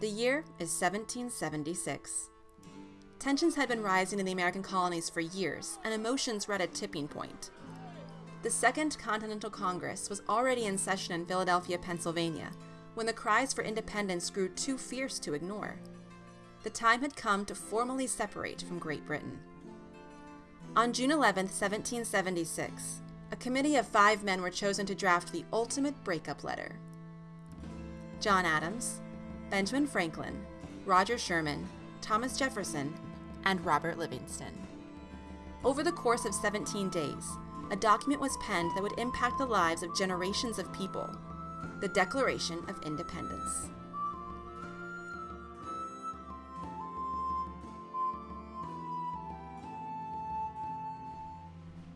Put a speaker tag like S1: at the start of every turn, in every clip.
S1: The year is 1776. Tensions had been rising in the American colonies for years, and emotions were at a tipping point. The Second Continental Congress was already in session in Philadelphia, Pennsylvania, when the cries for independence grew too fierce to ignore. The time had come to formally separate from Great Britain. On June 11, 1776, a committee of five men were chosen to draft the ultimate breakup letter. John Adams, Benjamin Franklin, Roger Sherman, Thomas Jefferson, and Robert Livingston. Over the course of 17 days, a document was penned that would impact the lives of generations of people, the Declaration of Independence.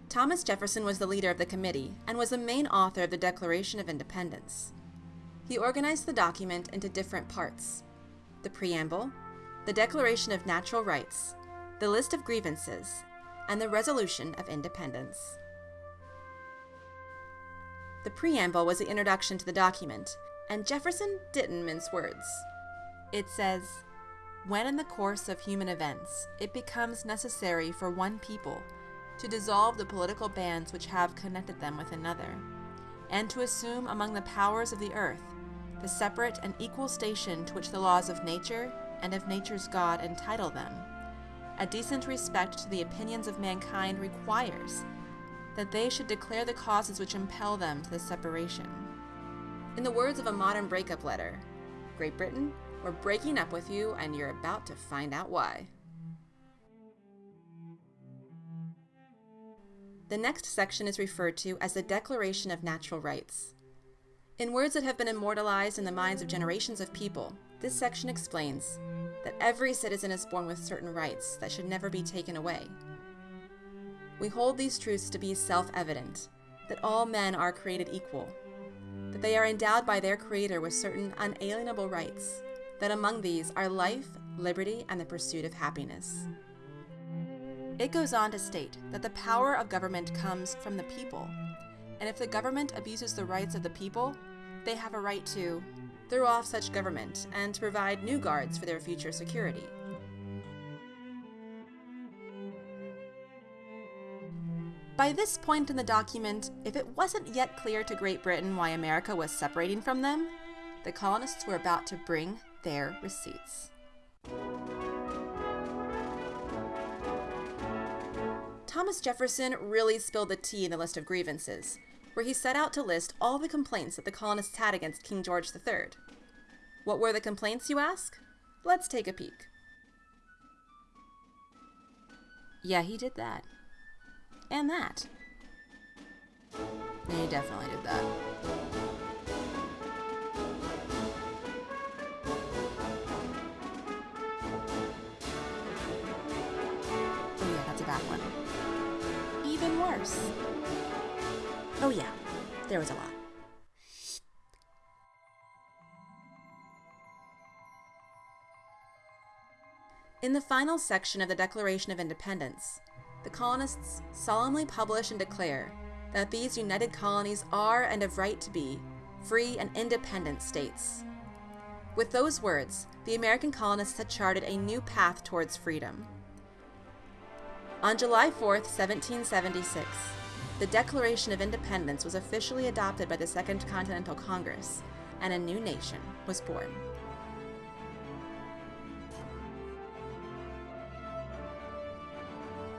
S1: Thomas Jefferson was the leader of the committee and was the main author of the Declaration of Independence he organized the document into different parts. The preamble, the Declaration of Natural Rights, the list of grievances, and the Resolution of Independence. The preamble was the introduction to the document, and Jefferson didn't mince words. It says, When in the course of human events it becomes necessary for one people to dissolve the political bands which have connected them with another, and to assume among the powers of the earth the separate and equal station to which the laws of nature and of nature's God entitle them, a decent respect to the opinions of mankind requires that they should declare the causes which impel them to this separation. In the words of a modern breakup letter, Great Britain, we're breaking up with you and you're about to find out why. The next section is referred to as the Declaration of Natural Rights. In words that have been immortalized in the minds of generations of people, this section explains that every citizen is born with certain rights that should never be taken away. We hold these truths to be self-evident, that all men are created equal, that they are endowed by their Creator with certain unalienable rights, that among these are life, liberty, and the pursuit of happiness. It goes on to state that the power of government comes from the people and if the government abuses the rights of the people, they have a right to throw off such government and to provide new guards for their future security. By this point in the document, if it wasn't yet clear to Great Britain why America was separating from them, the colonists were about to bring their receipts. Thomas Jefferson really spilled the tea in the list of grievances, where he set out to list all the complaints that the colonists had against King George III. What were the complaints, you ask? Let's take a peek. Yeah, he did that. And that. He definitely did that. Oh yeah, that's a bad one. Even worse. Oh yeah, there was a lot. In the final section of the Declaration of Independence, the colonists solemnly publish and declare that these united colonies are and of right to be free and independent states. With those words, the American colonists had charted a new path towards freedom. On July 4, 1776, the Declaration of Independence was officially adopted by the Second Continental Congress, and a new nation was born.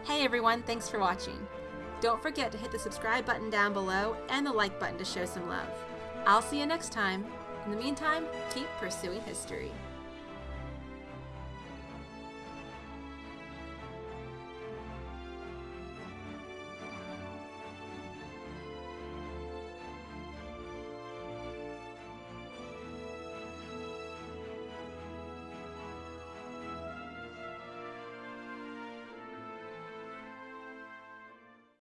S1: Hey everyone, thanks for watching. Don't forget to hit the subscribe button down below and the like button to show some love. I'll see you next time. In the meantime, keep pursuing history.